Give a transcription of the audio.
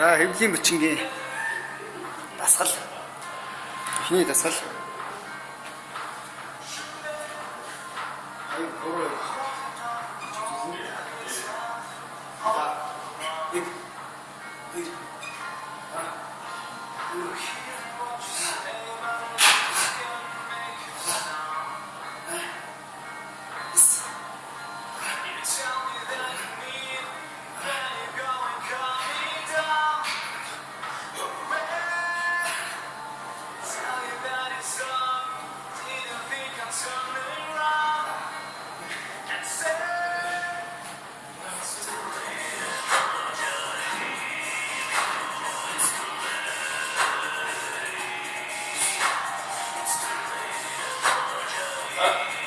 За хэвлийн бичингийн дасгал. Эхний дасгал. Thank you. Huh?